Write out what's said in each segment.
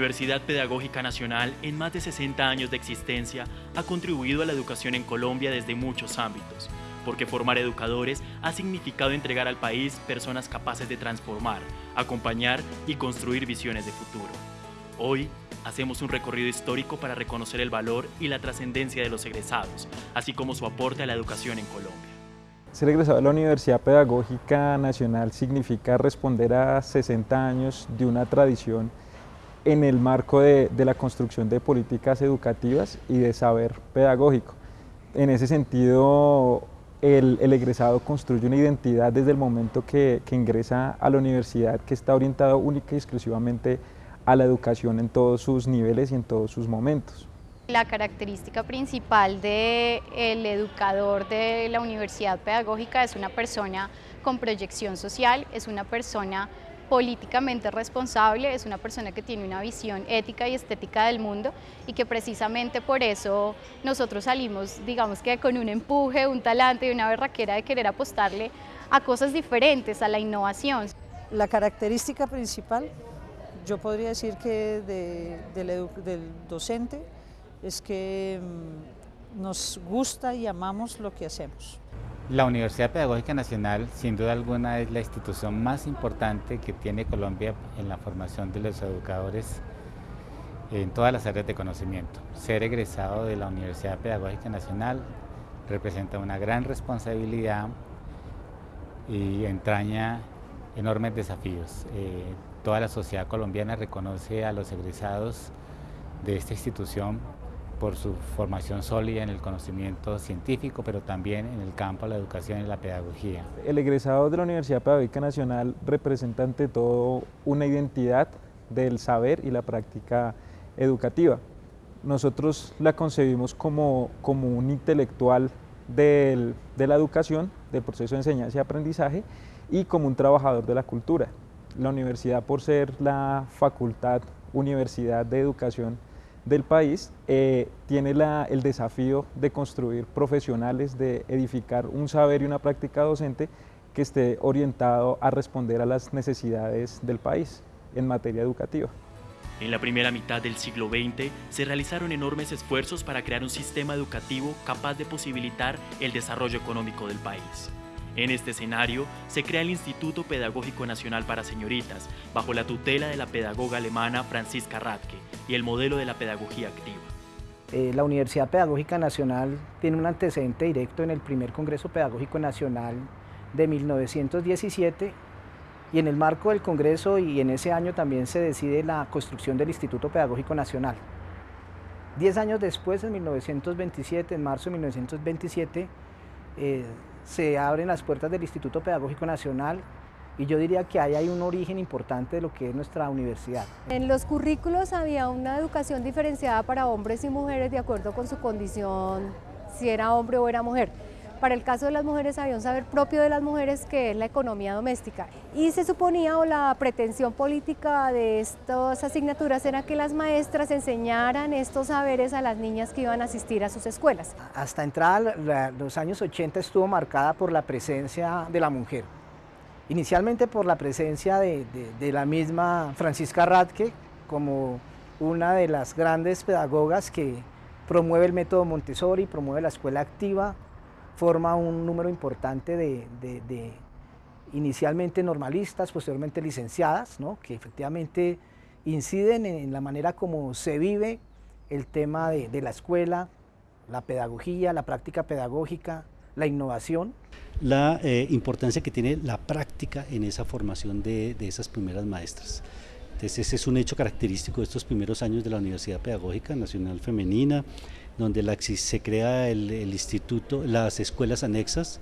Universidad Pedagógica Nacional, en más de 60 años de existencia, ha contribuido a la educación en Colombia desde muchos ámbitos, porque formar educadores ha significado entregar al país personas capaces de transformar, acompañar y construir visiones de futuro. Hoy, hacemos un recorrido histórico para reconocer el valor y la trascendencia de los egresados, así como su aporte a la educación en Colombia. Ser egresado de la Universidad Pedagógica Nacional significa responder a 60 años de una tradición en el marco de, la construcción de políticas educativas y de saber pedagógico. En ese sentido, el, egresado construye una identidad desde el momento que, que, ingresa a la universidad que está orientado única y exclusivamente a la educación en todos sus niveles y en todos sus momentos. La característica principal del el educador de la universidad pedagógica es una persona con proyección social, es una persona políticamente responsable, es una persona que tiene una visión ética y estética del mundo y que precisamente por eso nosotros salimos, digamos que con un empuje, un talante y una berraquera de querer apostarle a cosas diferentes, a la innovación. La característica principal, yo podría decir que del docente, es que mm, nos gusta y amamos lo que hacemos. La Universidad Pedagógica Nacional, sin duda alguna, es la institución más importante que tiene Colombia en la formación de los educadores en todas las áreas de conocimiento. Ser egresado de la Universidad Pedagógica Nacional representa una gran responsabilidad y entraña enormes desafíos. Eh, toda la sociedad colombiana reconoce a los egresados de esta institución por su formación sólida en el conocimiento científico, pero también en el campo de la educación y la pedagogía. El egresado de la Universidad Pedagógica Nacional representa ante todo una identidad del saber y la práctica educativa. Nosotros la concebimos como, como un intelectual de la educación, del proceso de enseñanza y aprendizaje, y como un trabajador de la cultura. La universidad, por ser la facultad, universidad de educación del país eh, tiene el desafío de construir profesionales, de edificar un saber y una práctica docente que esté orientado a responder a las necesidades del país en materia educativa. En la primera mitad del siglo XX se realizaron enormes esfuerzos para crear un sistema educativo capaz de posibilitar el desarrollo económico del país. En este escenario se crea el Instituto Pedagógico Nacional para Señoritas, bajo la tutela de la pedagoga alemana Franziska Radke y el modelo de la pedagogía activa. Eh, la Universidad Pedagógica Nacional tiene un antecedente directo en el primer Congreso Pedagógico Nacional de 1917 y en el marco del Congreso y en ese año también se decide la construcción del Instituto Pedagógico Nacional. Diez años después, en 1927, en marzo de 1927, se abren las puertas del Instituto Pedagógico Nacional y yo diría que ahí hay un origen importante de lo que es nuestra universidad. En los currículos había una educación diferenciada para hombres y mujeres de acuerdo con su condición, si era hombre o era mujer. Para el caso de las mujeres había un saber propio de las mujeres que es la economía doméstica. Y se suponía o la pretensión política de estas asignaturas era que las maestras enseñaran estos saberes a las niñas que iban a asistir a sus escuelas. Hasta entrada los años 80 estuvo marcada por la presencia de la mujer. Inicialmente por la presencia de, de la misma Francisca Radke como una de las grandes pedagogas que promueve el método Montessori, promueve la escuela activa, forma un número importante de, inicialmente normalistas, posteriormente licenciadas, que efectivamente inciden en, la manera como se vive el tema de, la escuela, la pedagogía, la práctica pedagógica, la innovación. La eh, importancia que tiene la práctica en esa formación de, de esas primeras maestras. Entonces ese es un hecho característico de estos primeros años de la Universidad Pedagógica Nacional Femenina, donde se crea el, instituto, las escuelas anexas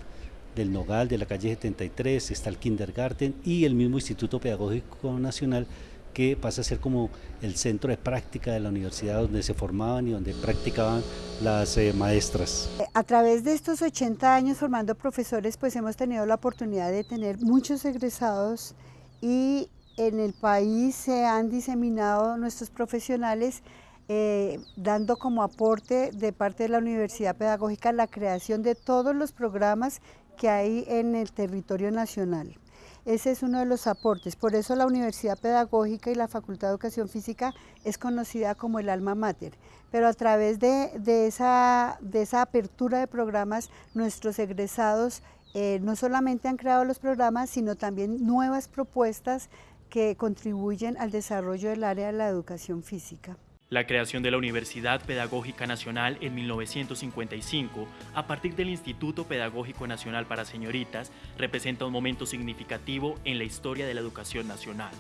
del Nogal, de la calle 73, está el kindergarten y el mismo Instituto Pedagógico Nacional que pasa a ser como el centro de práctica de la universidad donde se formaban y donde practicaban las eh, maestras. A través de estos 80 años formando profesores, pues hemos tenido la oportunidad de tener muchos egresados y en el país se han diseminado nuestros profesionales eh, dando como aporte de parte de la Universidad Pedagógica la creación de todos los programas que hay en el territorio nacional. Ese es uno de los aportes. Por eso la Universidad Pedagógica y la Facultad de Educación Física es conocida como el alma mater. Pero a través de, esa, apertura de programas, nuestros egresados eh, no solamente han creado los programas, sino también nuevas propuestas que contribuyen al desarrollo del área de la educación física. La creación de la Universidad Pedagógica Nacional en 1955, a partir del Instituto Pedagógico Nacional para Señoritas, representa un momento significativo en la historia de la educación nacional.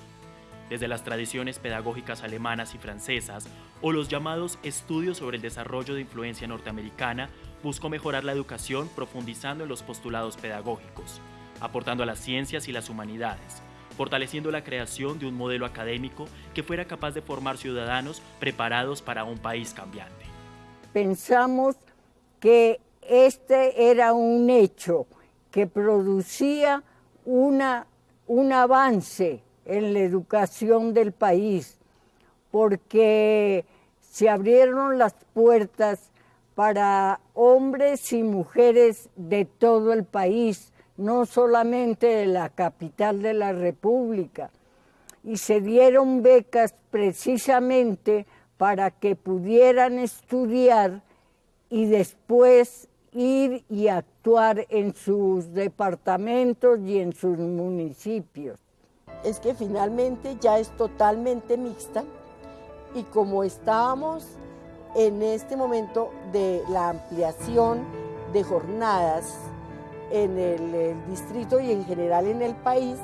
Desde las tradiciones pedagógicas alemanas y francesas o los llamados estudios sobre el desarrollo de influencia norteamericana, buscó mejorar la educación profundizando en los postulados pedagógicos, aportando a las ciencias y las humanidades, fortaleciendo la creación de un modelo académico que fuera capaz de formar ciudadanos preparados para un país cambiante. Pensamos que este era un hecho que producía una, un avance en la educación del país, porque se abrieron las puertas para hombres y mujeres de todo el país no solamente de la capital de la República, y se dieron becas precisamente para que pudieran estudiar y después ir y actuar en sus departamentos y en sus municipios. Es que finalmente ya es totalmente mixta y como estábamos en este momento de la ampliación de jornadas en el, distrito y en general en el país.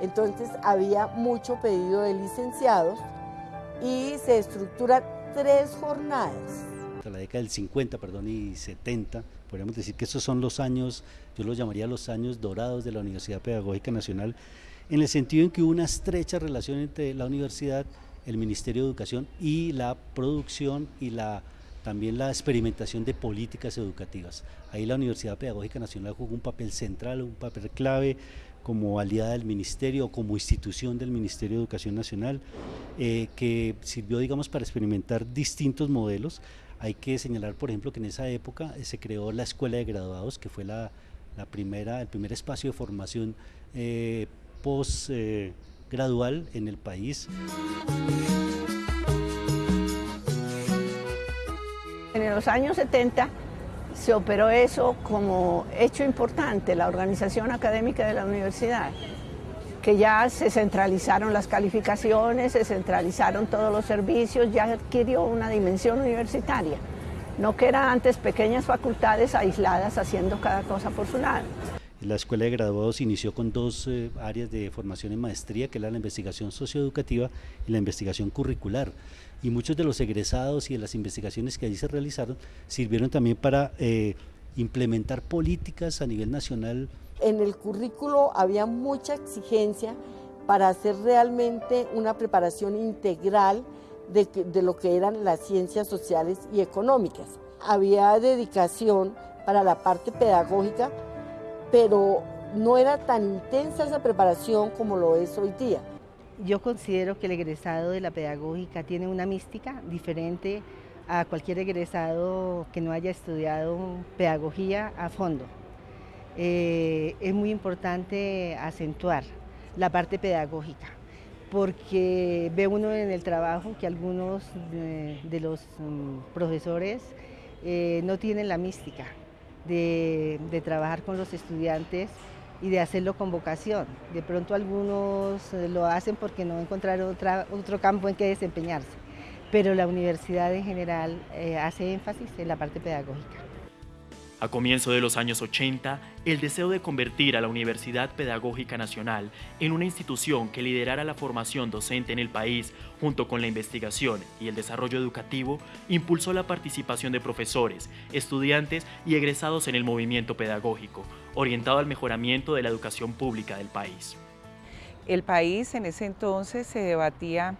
Entonces había mucho pedido de licenciados y se estructuran tres jornadas. La década del 50 perdón, y 70, podríamos decir que esos son los años, yo los llamaría los años dorados de la Universidad Pedagógica Nacional, en el sentido en que hubo una estrecha relación entre la universidad, el Ministerio de Educación y la producción y la también la experimentación de políticas educativas. Ahí la Universidad Pedagógica Nacional jugó un papel central, un papel clave como aliada del Ministerio como institución del Ministerio de Educación Nacional, eh, que sirvió, digamos, para experimentar distintos modelos. Hay que señalar, por ejemplo, que en esa época eh, se creó la Escuela de Graduados, que fue la, primera, el primer espacio de formación eh, postgradual en el país. Los años 70 se operó eso como hecho importante, la organización académica de la universidad, que ya se centralizaron las calificaciones, se centralizaron todos los servicios, ya adquirió una dimensión universitaria, no que eran antes pequeñas facultades aisladas haciendo cada cosa por su lado. La Escuela de Graduados inició con dos eh, áreas de formación en maestría, que era la investigación socioeducativa y la investigación curricular. Y muchos de los egresados y de las investigaciones que allí se realizaron sirvieron también para eh, implementar políticas a nivel nacional. En el currículo había mucha exigencia para hacer realmente una preparación integral de, de lo que eran las ciencias sociales y económicas. Había dedicación para la parte pedagógica pero no era tan intensa esa preparación como lo es hoy día. Yo considero que el egresado de la pedagógica tiene una mística diferente a cualquier egresado que no haya estudiado pedagogía a fondo. Eh, es muy importante acentuar la parte pedagógica, porque ve uno en el trabajo que algunos de, los mm, profesores eh, no tienen la mística, de, trabajar con los estudiantes y de hacerlo con vocación. De pronto algunos eh, lo hacen porque no encontraron otra, otro campo en que desempeñarse, pero la universidad en general eh, hace énfasis en la parte pedagógica. A comienzo de los años 80, el deseo de convertir a la Universidad Pedagógica Nacional en una institución que liderara la formación docente en el país junto con la investigación y el desarrollo educativo impulsó la participación de profesores, estudiantes y egresados en el movimiento pedagógico, orientado al mejoramiento de la educación pública del país. El país en ese entonces se debatía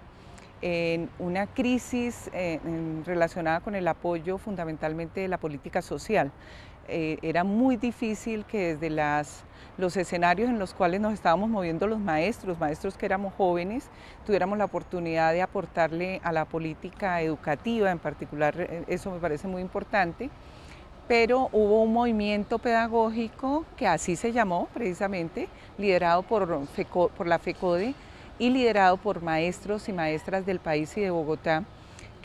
en una crisis eh, relacionada con el apoyo fundamentalmente de la política social. Eh, era muy difícil que desde los escenarios en los cuales nos estábamos moviendo los maestros, maestros que éramos jóvenes, tuviéramos la oportunidad de aportarle a la política educativa en particular, eh, eso me parece muy importante, pero hubo un movimiento pedagógico que así se llamó precisamente, liderado por, por la FECODE y liderado por maestros y maestras del país y de Bogotá,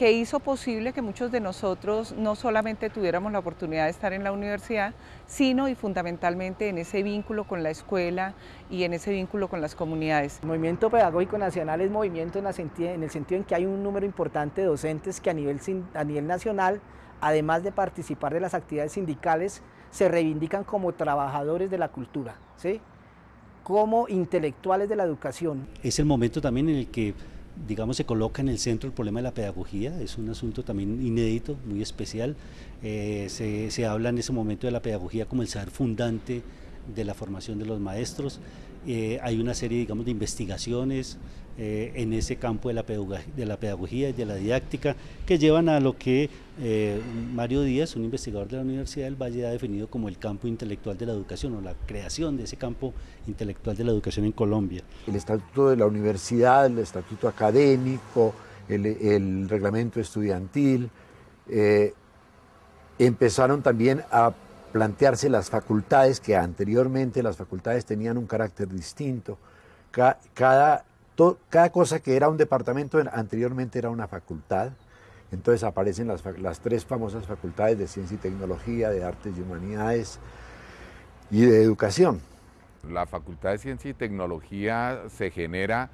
que hizo posible que muchos de nosotros no solamente tuviéramos la oportunidad de estar en la universidad, sino y fundamentalmente en ese vínculo con la escuela y en ese vínculo con las comunidades. El movimiento pedagógico nacional es movimiento en, el sentido en que hay un número importante de docentes que a nivel, a nivel nacional, además de participar de las actividades sindicales, se reivindican como trabajadores de la cultura, ¿sí? Como intelectuales de la educación. Es el momento también en el que digamos, se coloca en el centro el problema de la pedagogía, es un asunto también inédito, muy especial. Eh, se, se, habla en ese momento de la pedagogía como el saber fundante de la formación de los maestros. Eh, hay una serie, digamos, de investigaciones eh, en ese campo de la, de la pedagogía y de la didáctica que llevan a lo que eh, Mario Díaz, un investigador de la Universidad del Valle, ha definido como el campo intelectual de la educación o la creación de ese campo intelectual de la educación en Colombia. El estatuto de la universidad, el estatuto académico, el, el reglamento estudiantil, empezaron también a plantearse las facultades, que anteriormente las facultades tenían un carácter distinto. Cada, cosa que era un departamento anteriormente era una facultad. Entonces aparecen las, las, tres famosas facultades de ciencia y tecnología, de artes y humanidades y de educación. La facultad de ciencia y tecnología se genera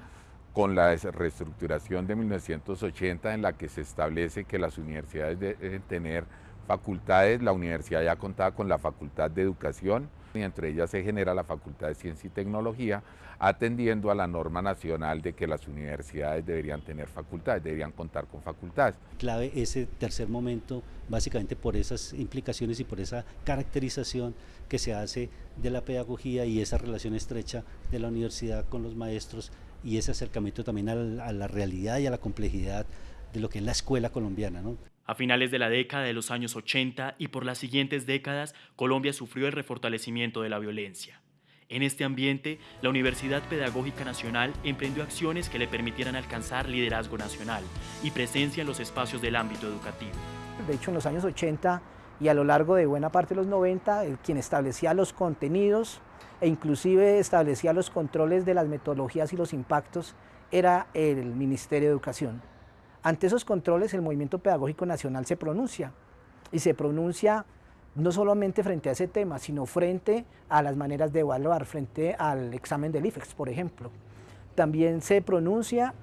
con la reestructuración de 1980 en la que se establece que las universidades deben tener facultades, la universidad ya contaba con la Facultad de Educación y entre ellas se genera la Facultad de Ciencia y Tecnología, atendiendo a la norma nacional de que las universidades deberían tener facultades, deberían contar con facultades. Clave ese tercer momento, básicamente por esas implicaciones y por esa caracterización que se hace de la pedagogía y esa relación estrecha de la universidad con los maestros y ese acercamiento también a la, realidad y a la complejidad de lo que es la escuela colombiana. ¿no? A finales de la década de los años 80 y por las siguientes décadas, Colombia sufrió el refortalecimiento de la violencia. En este ambiente, la Universidad Pedagógica Nacional emprendió acciones que le permitieran alcanzar liderazgo nacional y presencia en los espacios del ámbito educativo. De hecho, en los años 80 y a lo largo de buena parte de los 90, quien establecía los contenidos e inclusive establecía los controles de las metodologías y los impactos era el Ministerio de Educación. Ante esos controles el movimiento pedagógico nacional se pronuncia y se pronuncia no solamente frente a ese tema, sino frente a las maneras de evaluar, frente al examen del IFEX, por ejemplo. También se pronuncia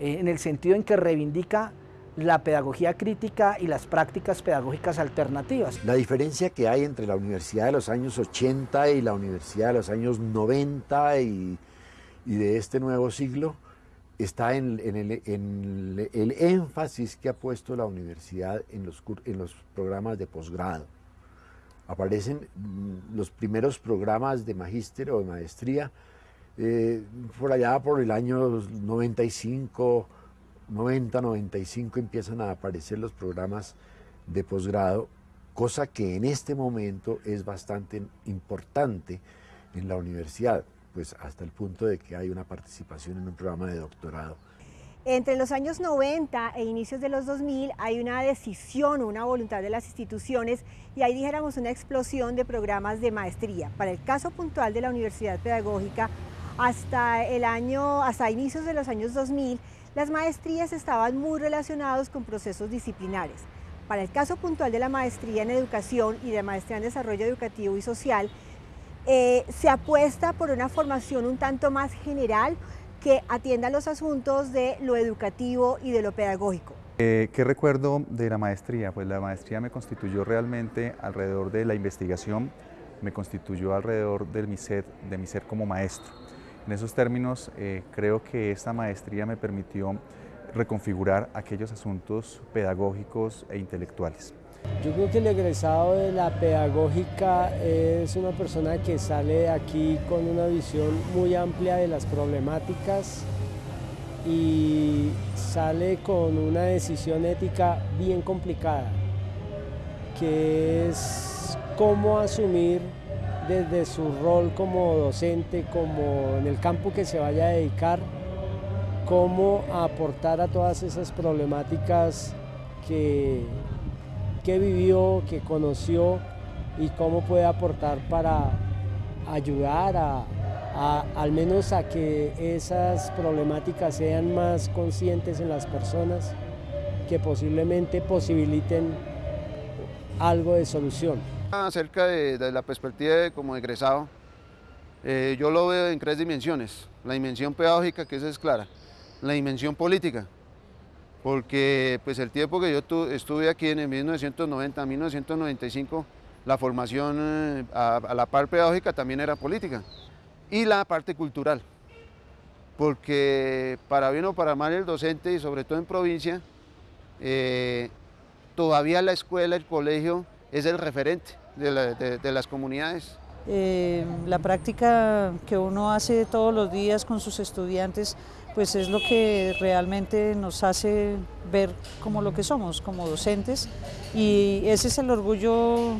eh, en el sentido en que reivindica la pedagogía crítica y las prácticas pedagógicas alternativas. La diferencia que hay entre la universidad de los años 80 y la universidad de los años 90 y, y de este nuevo siglo está en, el, énfasis que ha puesto la universidad en los, en los programas de posgrado. Aparecen mm, los primeros programas de magíster o de maestría eh, por allá por el año 95, 90, 95 empiezan a aparecer los programas de posgrado, cosa que en este momento es bastante importante en la universidad pues hasta el punto de que hay una participación en un programa de doctorado. Entre los años 90 e inicios de los 2000 hay una decisión, una voluntad de las instituciones y ahí dijéramos una explosión de programas de maestría. Para el caso puntual de la Universidad Pedagógica, hasta el año, hasta inicios de los años 2000, las maestrías estaban muy relacionados con procesos disciplinares. Para el caso puntual de la maestría en educación y de maestría en desarrollo educativo y social, eh, se apuesta por una formación un tanto más general que atienda los asuntos de lo educativo y de lo pedagógico. Eh, ¿Qué recuerdo de la maestría? Pues la maestría me constituyó realmente alrededor de la investigación, me constituyó alrededor del mi ser, de mi ser como maestro. En esos términos, eh, creo que esta maestría me permitió reconfigurar aquellos asuntos pedagógicos e intelectuales. Yo creo que el egresado de la pedagógica es una persona que sale de aquí con una visión muy amplia de las problemáticas y sale con una decisión ética bien complicada, que es cómo asumir desde su rol como docente, como en el campo que se vaya a dedicar, cómo aportar a todas esas problemáticas que qué vivió, qué conoció y cómo puede aportar para ayudar a, al menos a que esas problemáticas sean más conscientes en las personas, que posiblemente posibiliten algo de solución. Acerca de, la perspectiva de, como egresado, eh, yo lo veo en tres dimensiones. La dimensión pedagógica, que esa es clara. La dimensión política, porque pues el tiempo que yo estuve aquí en el 1990 a 1995, la formación eh, a, la par pedagógica también era política. Y la parte cultural, porque para bien o para mal el docente, y sobre todo en provincia, eh, todavía la escuela, el colegio, es el referente de, las comunidades. Eh, la práctica que uno hace todos los días con sus estudiantes pues es lo que realmente nos hace ver como lo que somos, como docentes, y ese es el orgullo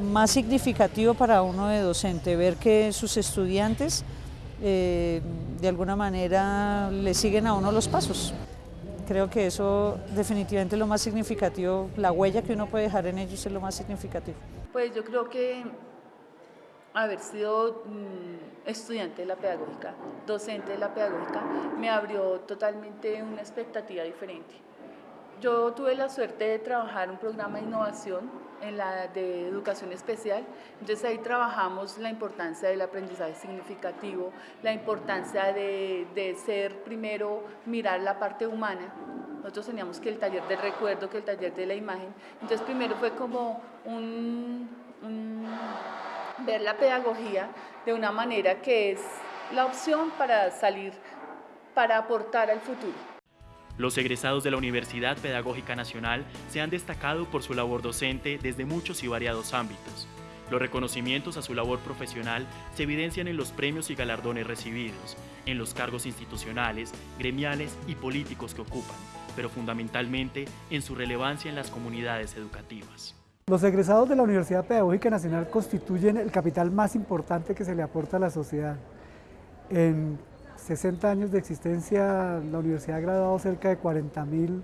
más significativo para uno de docente, ver que sus estudiantes eh, de alguna manera le siguen a uno los pasos. Creo que eso definitivamente es lo más significativo, la huella que uno puede dejar en ellos es lo más significativo. Pues yo creo que haber sido mm, estudiante de la pedagógica, docente de la pedagógica, me abrió totalmente una expectativa diferente. Yo tuve la suerte de trabajar un programa de innovación en la de educación especial, entonces ahí trabajamos la importancia del aprendizaje significativo, la importancia de, de ser primero, mirar la parte humana, nosotros teníamos que el taller del recuerdo, que el taller de la imagen. Entonces primero fue como un, ver la pedagogía de una manera que es la opción para salir, para aportar al futuro. Los egresados de la Universidad Pedagógica Nacional se han destacado por su labor docente desde muchos y variados ámbitos. Los reconocimientos a su labor profesional se evidencian en los premios y galardones recibidos, en los cargos institucionales, gremiales y políticos que ocupan, pero fundamentalmente en su relevancia en las comunidades educativas. Los egresados de la Universidad Pedagógica Nacional constituyen el capital más importante que se le aporta a la sociedad. En 60 años de existencia, la universidad ha graduado cerca de 40.000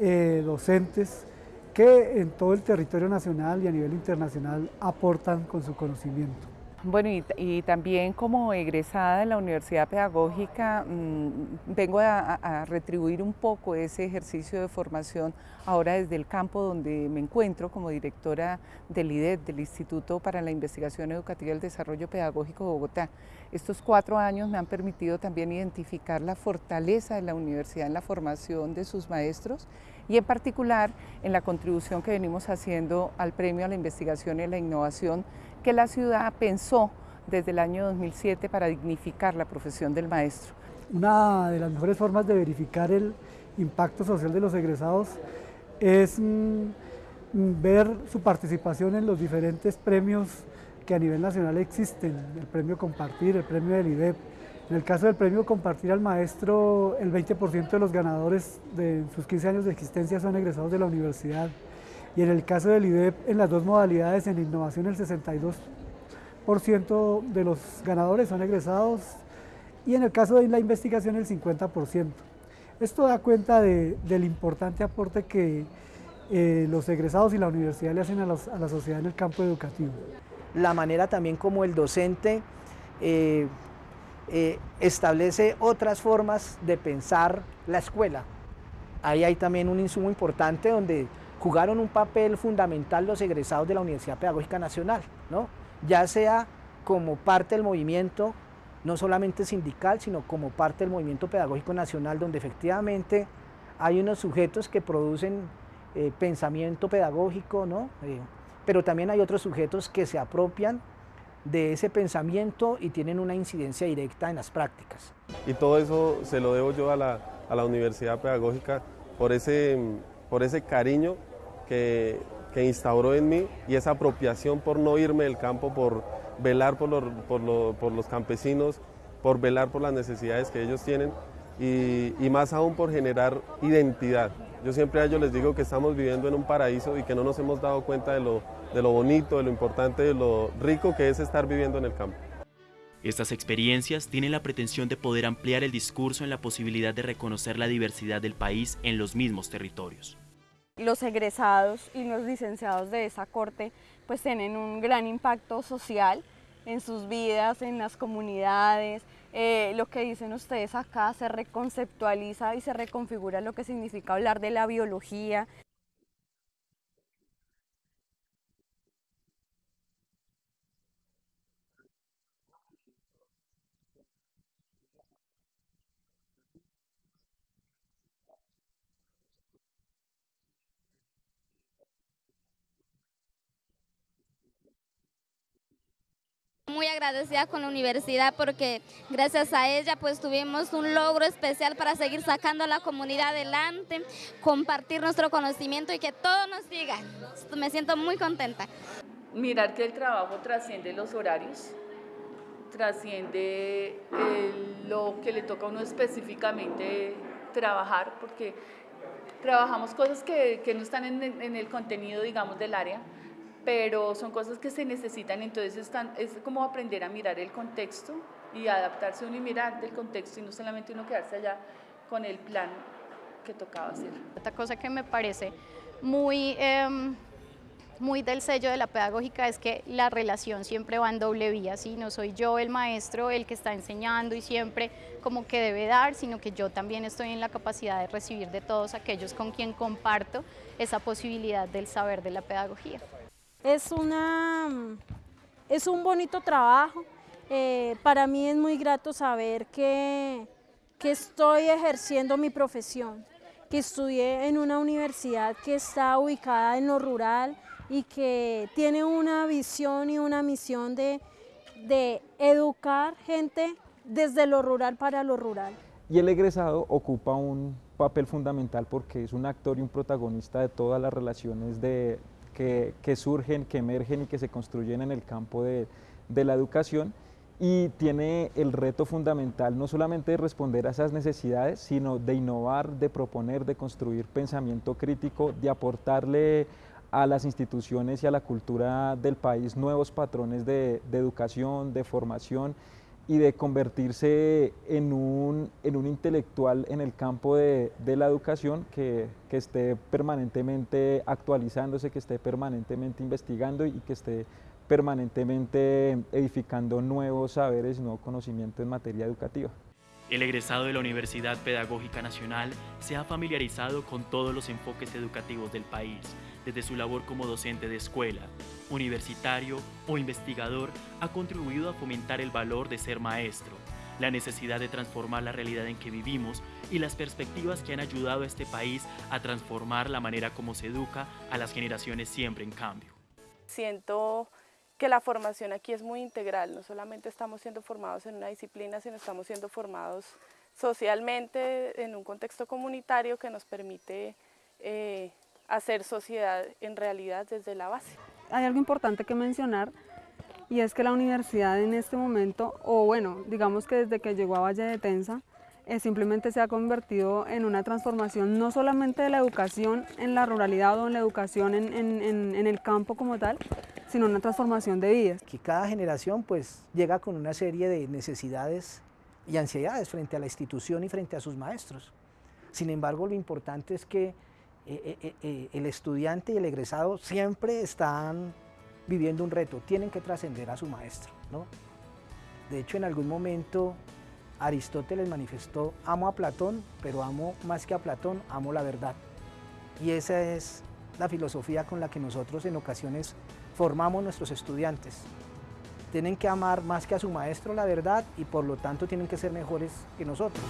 eh, docentes que en todo el territorio nacional y a nivel internacional aportan con su conocimiento. Bueno, y, también como egresada de la Universidad Pedagógica, mm, vengo a, retribuir un poco ese ejercicio de formación ahora desde el campo donde me encuentro como directora del IDED, del Instituto para la Investigación Educativa y el Desarrollo Pedagógico de Bogotá. Estos cuatro años me han permitido también identificar la fortaleza de la universidad en la formación de sus maestros y en particular en la contribución que venimos haciendo al Premio a la Investigación y la Innovación que la ciudad pensó desde el año 2007 para dignificar la profesión del maestro. Una de las mejores formas de verificar el impacto social de los egresados es mm, mm, ver su participación en los diferentes premios que a nivel nacional existen, el premio Compartir, el premio del IDEP. En el caso del premio Compartir al Maestro, el 20% de los ganadores de sus 15 años de existencia son egresados de la universidad y en el caso del IDEP, en las dos modalidades, en innovación el 62% de los ganadores son egresados y en el caso de la investigación el 50%. Esto da cuenta del importante aporte que eh, los egresados y la universidad le hacen a, la sociedad en el campo educativo. La manera también como el docente eh, eh, establece otras formas de pensar la escuela. Ahí hay también un insumo importante donde jugaron un papel fundamental los egresados de la Universidad Pedagógica Nacional, ¿no? ya sea como parte del movimiento, no solamente sindical, sino como parte del movimiento pedagógico nacional, donde efectivamente hay unos sujetos que producen eh, pensamiento pedagógico, ¿no? Eh, pero también hay otros sujetos que se apropian de ese pensamiento y tienen una incidencia directa en las prácticas. Y todo eso se lo debo yo a la, a la Universidad Pedagógica por ese, por ese cariño que, instauró en mí y esa apropiación por no irme del campo, por velar por los, campesinos, por velar por las necesidades que ellos tienen y, más aún por generar identidad. Yo siempre a ellos les digo que estamos viviendo en un paraíso y que no nos hemos dado cuenta de lo, de lo bonito, de lo importante, de lo rico que es estar viviendo en el campo. Estas experiencias tienen la pretensión de poder ampliar el discurso en la posibilidad de reconocer la diversidad del país en los mismos territorios. Los egresados y los licenciados de esa corte pues tienen un gran impacto social en sus vidas, en las comunidades. Eh, lo que dicen ustedes acá se reconceptualiza y se reconfigura lo que significa hablar de la biología. Muy agradecida con la universidad porque gracias a ella pues tuvimos un logro especial para seguir sacando a la comunidad adelante, compartir nuestro conocimiento y que todo nos siga. Me siento muy contenta. Mirar que el trabajo trasciende los horarios, trasciende lo que le toca a uno específicamente trabajar, porque trabajamos cosas que, no están en en el contenido, digamos, del área pero son cosas que se necesitan, entonces están, es como aprender a mirar el contexto y adaptarse uno y mirar del contexto y no solamente uno quedarse allá con el plan que tocaba hacer. Otra cosa que me parece muy, em, muy del sello de la pedagógica es que la relación siempre va en doble vía, ¿sí? no soy yo el maestro el que está enseñando y siempre como que debe dar, sino que yo también estoy en la capacidad de recibir de todos aquellos con quien comparto esa posibilidad del saber de la pedagogía. Es, una, es un bonito trabajo. Eh, para mí es muy grato saber que, que estoy ejerciendo mi profesión, que estudié en una universidad que está ubicada en lo rural y que tiene una visión y una misión de, de educar gente desde lo rural para lo rural. Y el egresado ocupa un papel fundamental porque es un actor y un protagonista de todas las relaciones de, que, surgen, que emergen y que se construyen en el campo de, la educación. Y tiene el reto fundamental no solamente de responder a esas necesidades, sino de innovar, de proponer, de construir pensamiento crítico, de aportarle a las instituciones y a la cultura del país nuevos patrones de educación, de formación y de convertirse en un, en un intelectual en el campo de, de la educación que, que, esté permanentemente actualizándose, que esté permanentemente investigando y que esté permanentemente edificando nuevos saberes nuevo conocimiento en materia educativa. El egresado de la Universidad Pedagógica Nacional se ha familiarizado con todos los enfoques educativos del país, desde su labor como docente de escuela, universitario o investigador, ha contribuido a fomentar el valor de ser maestro, la necesidad de transformar la realidad en que vivimos y las perspectivas que han ayudado a este país a transformar la manera como se educa a las generaciones siempre en cambio. Siento que la formación aquí es muy integral, no solamente estamos siendo formados en una disciplina, sino estamos siendo formados socialmente en un contexto comunitario que nos permite eh, hacer sociedad en realidad desde la base. Hay algo importante que mencionar y es que la universidad en este momento, o bueno, digamos que desde que llegó a Valle de Tensa, eh, simplemente se ha convertido en una transformación no solamente de la educación en la ruralidad o en la educación en, en, en el campo como tal, sino una transformación de vidas. Que cada generación pues llega con una serie de necesidades y ansiedades frente a la institución y frente a sus maestros. Sin embargo, lo importante es que eh, eh, el estudiante y el egresado siempre están viviendo un reto, tienen que trascender a su maestro. ¿no? De hecho, en algún momento Aristóteles manifestó, amo a Platón, pero amo más que a Platón, amo la verdad. Y esa es la filosofía con la que nosotros en ocasiones formamos nuestros estudiantes. Tienen que amar más que a su maestro la verdad y por lo tanto tienen que ser mejores que nosotros.